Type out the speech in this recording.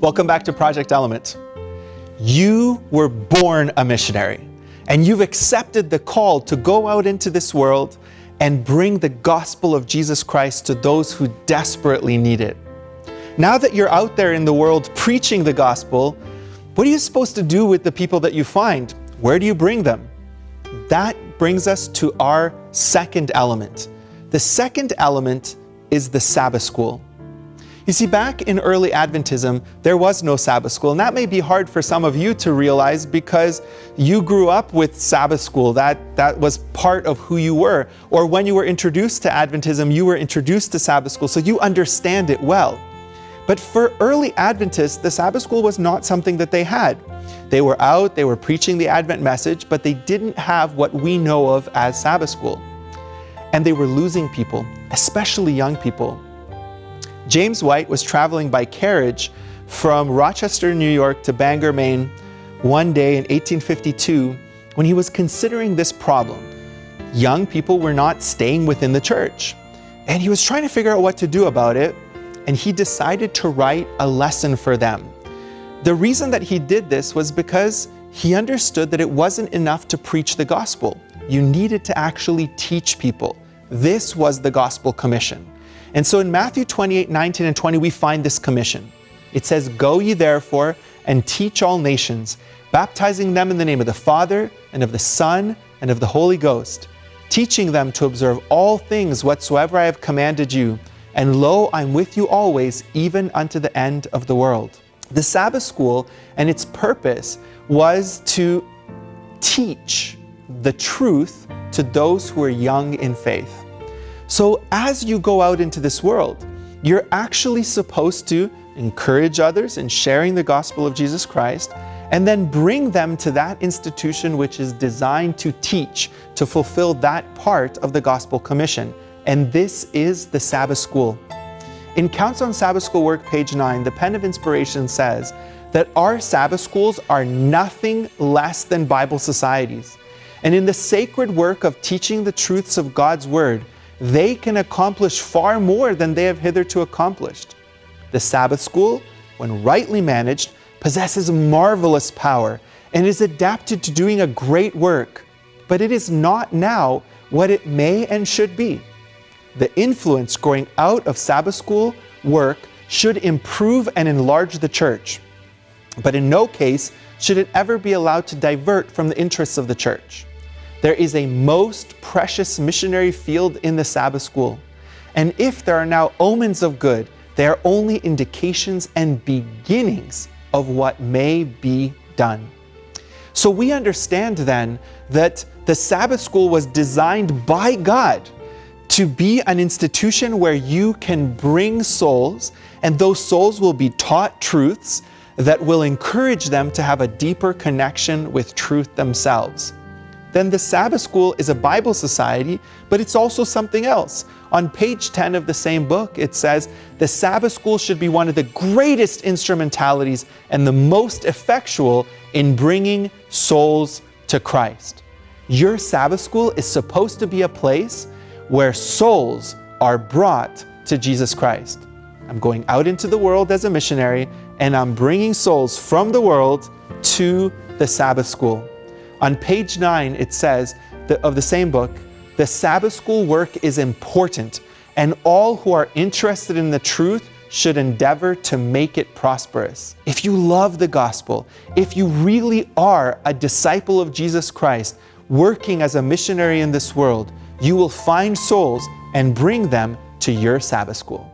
Welcome back to Project Element. You were born a missionary and you've accepted the call to go out into this world and bring the gospel of Jesus Christ to those who desperately need it. Now that you're out there in the world preaching the gospel, what are you supposed to do with the people that you find? Where do you bring them? That brings us to our second element. The second element is the Sabbath school. You see, back in early Adventism, there was no Sabbath school, and that may be hard for some of you to realize because you grew up with Sabbath school. That, that was part of who you were. Or when you were introduced to Adventism, you were introduced to Sabbath school, so you understand it well. But for early Adventists, the Sabbath school was not something that they had. They were out, they were preaching the Advent message, but they didn't have what we know of as Sabbath school. And they were losing people, especially young people. James White was traveling by carriage from Rochester, New York to Bangor, Maine one day in 1852 when he was considering this problem. Young people were not staying within the church. And he was trying to figure out what to do about it, and he decided to write a lesson for them. The reason that he did this was because he understood that it wasn't enough to preach the gospel. You needed to actually teach people. This was the gospel commission. And so in Matthew 28, 19 and 20, we find this commission. It says, Go ye therefore and teach all nations, baptizing them in the name of the Father and of the Son and of the Holy Ghost, teaching them to observe all things whatsoever I have commanded you. And lo, I'm with you always, even unto the end of the world. The Sabbath school and its purpose was to teach the truth to those who are young in faith. So as you go out into this world, you're actually supposed to encourage others in sharing the gospel of Jesus Christ and then bring them to that institution which is designed to teach, to fulfill that part of the gospel commission. And this is the Sabbath school. In Counsels on Sabbath School Work, page 9, the Pen of Inspiration says that our Sabbath schools are nothing less than Bible societies. And in the sacred work of teaching the truths of God's Word, they can accomplish far more than they have hitherto accomplished. The Sabbath school, when rightly managed, possesses marvelous power and is adapted to doing a great work, but it is not now what it may and should be. The influence growing out of Sabbath school work should improve and enlarge the church, but in no case should it ever be allowed to divert from the interests of the church. There is a most precious missionary field in the Sabbath school. And if there are now omens of good, they are only indications and beginnings of what may be done. So we understand then that the Sabbath school was designed by God to be an institution where you can bring souls and those souls will be taught truths that will encourage them to have a deeper connection with truth themselves then the Sabbath School is a Bible society, but it's also something else. On page 10 of the same book, it says, the Sabbath School should be one of the greatest instrumentalities and the most effectual in bringing souls to Christ. Your Sabbath School is supposed to be a place where souls are brought to Jesus Christ. I'm going out into the world as a missionary and I'm bringing souls from the world to the Sabbath School. On page 9, it says that of the same book, the Sabbath school work is important, and all who are interested in the truth should endeavor to make it prosperous. If you love the gospel, if you really are a disciple of Jesus Christ, working as a missionary in this world, you will find souls and bring them to your Sabbath school.